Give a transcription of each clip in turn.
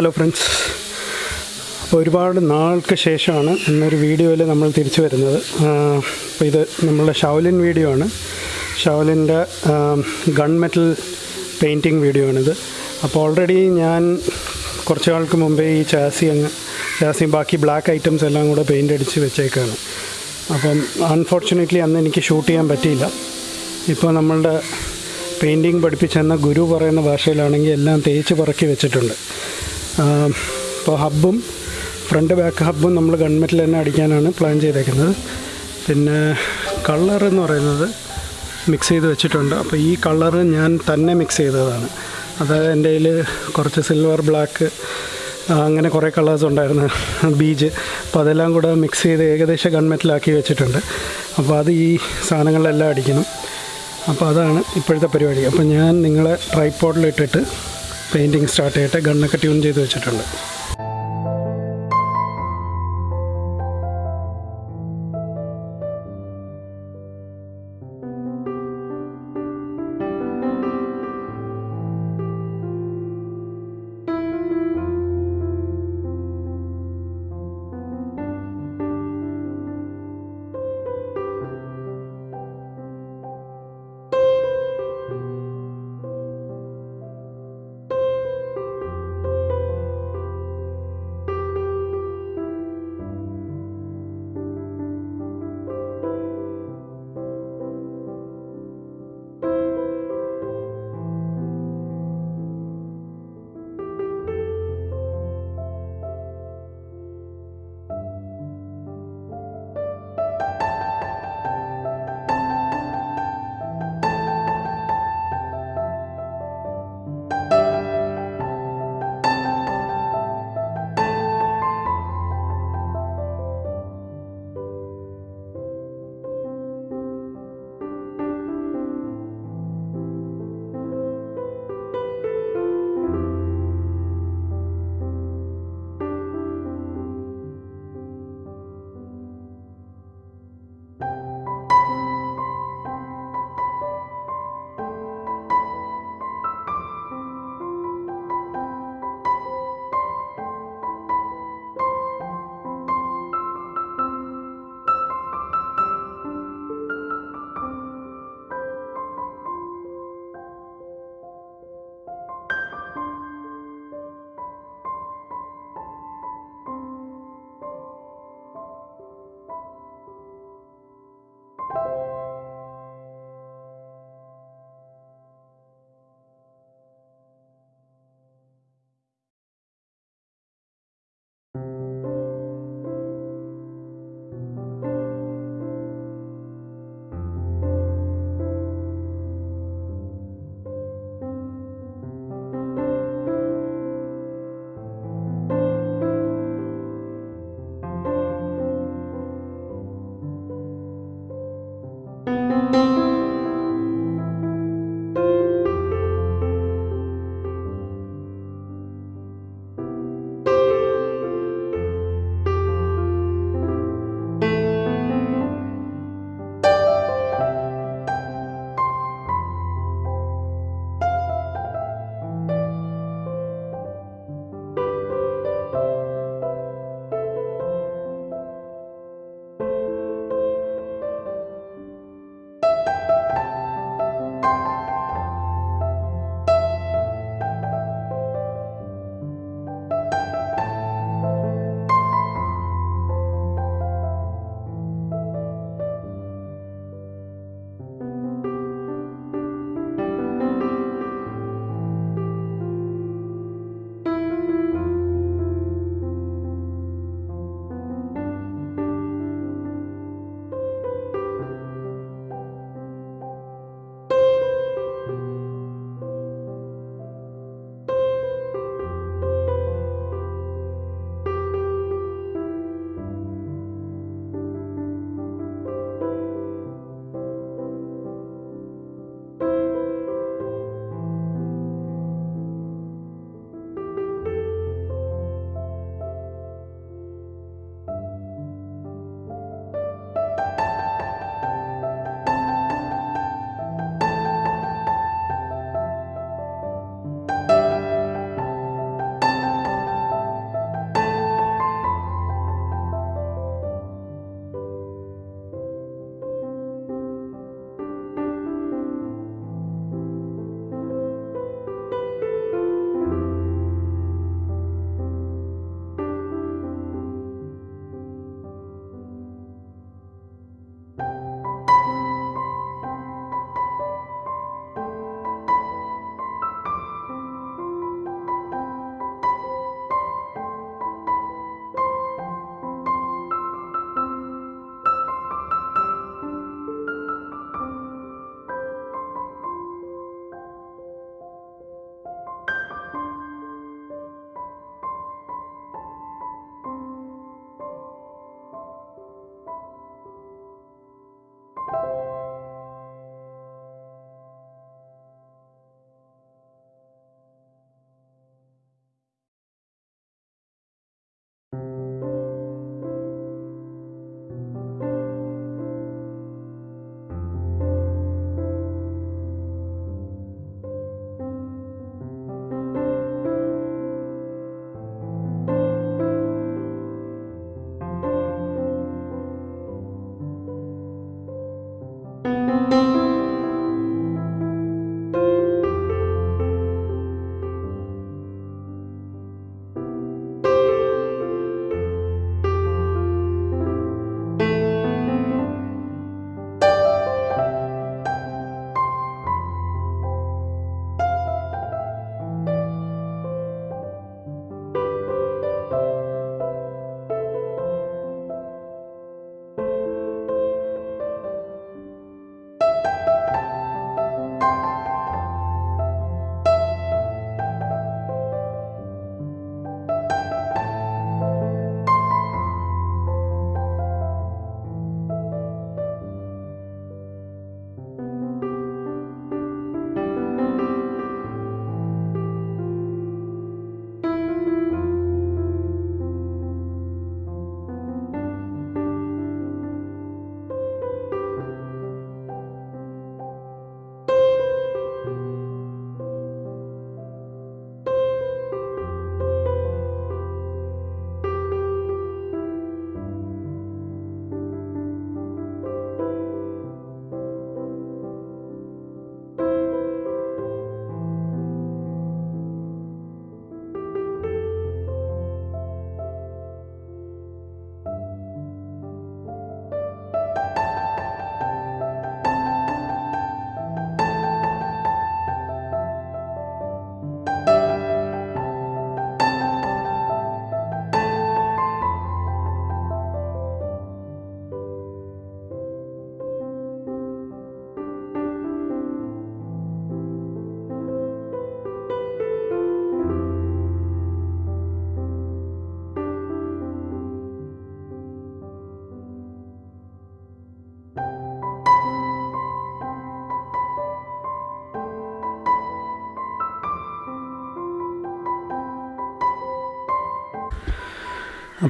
Hello friends ഒരുപാട് നാൾക്ക് ശേഷമാണ് ഇന്നൊരു വീഡിയോയിൽ നമ്മൾ തിരിച്ചു വരുന്നത്. അപ്പോൾ ഇത് നമ്മളുടെ ഷൗലിൻ വീഡിയോ ആണ്. ഷൗലിന്റെ ഗൺ മെറ്റൽ പെയിന്റിങ് വീഡിയോ ആണിത്. അപ്പോൾ ഓൾറെഡി ഞാൻ കുറച്ച് നാൾക്ക് മുമ്പേ ഈ ചാസി അങ്ങ് ചാസി ബാക്കി ബ്ലാക്ക് ഐറ്റംസ് എല്ലാം കൂടെ പെയിന്റ് അടിച്ച് വെച്ചേക്കാണ്. അപ്പം അൺഫോർച്ചുനേറ്റ്ലി അന്ന് എനിക്ക് ഷൂട്ട് ചെയ്യാൻ പറ്റിയില്ല. ഇപ്പോൾ നമ്മളുടെ പെയിന്റിങ് പഠിപ്പിച്ചെന്ന ഗുരു പറയുന്ന ഭാഷയിലാണെങ്കിൽ എല്ലാം തേച്ച് പറക്കി വെച്ചിട്ടുണ്ട്. ഇപ്പോൾ ഹബ്ബും ഫ്രണ്ട് ബാക്ക് ഹബ്ബും നമ്മൾ ഗൺമെറ്റിൽ തന്നെ അടിക്കാനാണ് പ്ലാൻ ചെയ്തേക്കുന്നത്. പിന്നെ കളർ എന്ന് പറയുന്നത് മിക്സ് ചെയ്ത് വെച്ചിട്ടുണ്ട്. അപ്പോൾ ഈ കളർ ഞാൻ തന്നെ മിക്സ് ചെയ്തതാണ്. അതായത് എന്റെ കയ്യിൽ കുറച്ച് സിൽവർ ബ്ലാക്ക് അങ്ങനെ കുറേ കളേഴ്സ് ഉണ്ടായിരുന്നു. ബീജ് അപ്പോൾ അതെല്ലാം കൂടെ മിക്സ് ചെയ്ത് ഏകദേശം ഗൺമെറ്റിലാക്കി വെച്ചിട്ടുണ്ട്. അപ്പോൾ അത് ഈ സാധനങ്ങളിലെല്ലാം അടിക്കണം. അപ്പോൾ അതാണ് ഇപ്പോഴത്തെ പരിപാടി. അപ്പോൾ ഞാൻ നിങ്ങളെ ട്രൈപ്പോഡിലിട്ടിട്ട് പെയിന്റിങ് സ്റ്റാർട്ട് ചെയ്തിട്ട് ഗണ്ണൊക്കെ ട്യൂൺ ചെയ്ത് വെച്ചിട്ടുണ്ട്.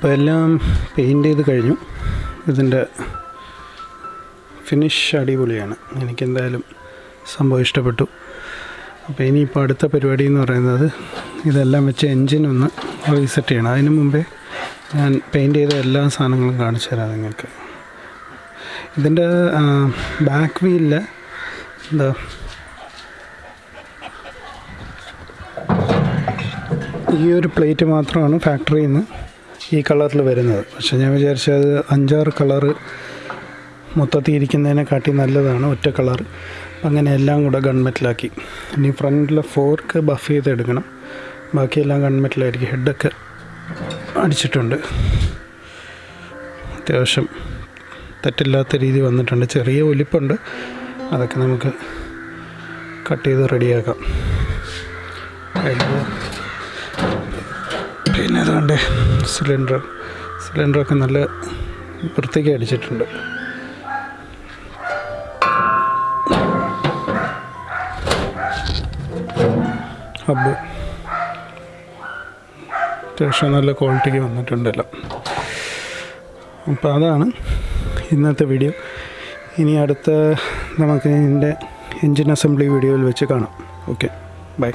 അപ്പോൾ എല്ലാം പെയിന്റ് ചെയ്ത് കഴിഞ്ഞു. ഇതിന്റെ ഫിനിഷ് അടിപൊളിയാണ്. എനിക്കെന്തായാലും സംഭവം ഇഷ്ടപ്പെട്ടു. അപ്പോൾ ഇനിയിപ്പോൾ അടുത്ത പരിപാടി എന്ന് പറയുന്നത് ഇതെല്ലാം വെച്ച് എൻജിൻ ഒന്ന് റീസെറ്റ് ചെയ്യണം. അതിന് മുമ്പേ ഞാൻ പെയിന്റ് ചെയ്ത എല്ലാ സാധനങ്ങളും കാണിച്ചു തരാം നിങ്ങൾക്ക്. ഇതിന്റെ ബാക്ക് വീലിൽ എന്താ? ഈ ഒരു പ്ലേറ്റ് മാത്രമാണ് ഫാക്ടറിയിൽ നിന്ന് ഈ കളറിൽ വരുന്നത്. പക്ഷെ ഞാൻ വിചാരിച്ചത് അഞ്ചാറ് കളറ് മൊത്തത്തിൽ ഇരിക്കുന്നതിനെക്കാട്ടി നല്ലതാണ് ഒറ്റ കളർ അങ്ങനെ എല്ലാം കൂടെ ഗൺമെറ്റിലാക്കി. ഇനി ഫ്രണ്ടിലെ ഫോർക്ക് ബഫ് ചെയ്തെടുക്കണം. ബാക്കിയെല്ലാം ഗൺമെറ്റിലായിരിക്കും. ഹെഡൊക്കെ അടിച്ചിട്ടുണ്ട്. അത്യാവശ്യം തെറ്റില്ലാത്ത രീതി വന്നിട്ടുണ്ട്. ചെറിയ ഒലിപ്പുണ്ട്. അതൊക്കെ നമുക്ക് കട്ട് ചെയ്ത് റെഡിയാക്കാം. അതിൽ പിന്നെ അതുകൊണ്ട് സിലിണ്ടർ സിലിണ്ടറൊക്കെ നല്ല വൃത്തിക്ക് അടിച്ചിട്ടുണ്ട്. ഹബ്ബ്. അത്യാവശ്യം നല്ല ക്വാളിറ്റിക്ക് വന്നിട്ടുണ്ടല്ലോ. അപ്പോൾ അതാണ് ഇന്നത്തെ വീഡിയോ. ഇനി അടുത്ത നമുക്ക് ഇതിന്റെ എൻജിൻ അസംബ്ലി വീഡിയോയിൽ വെച്ച് കാണാം. Okay bye.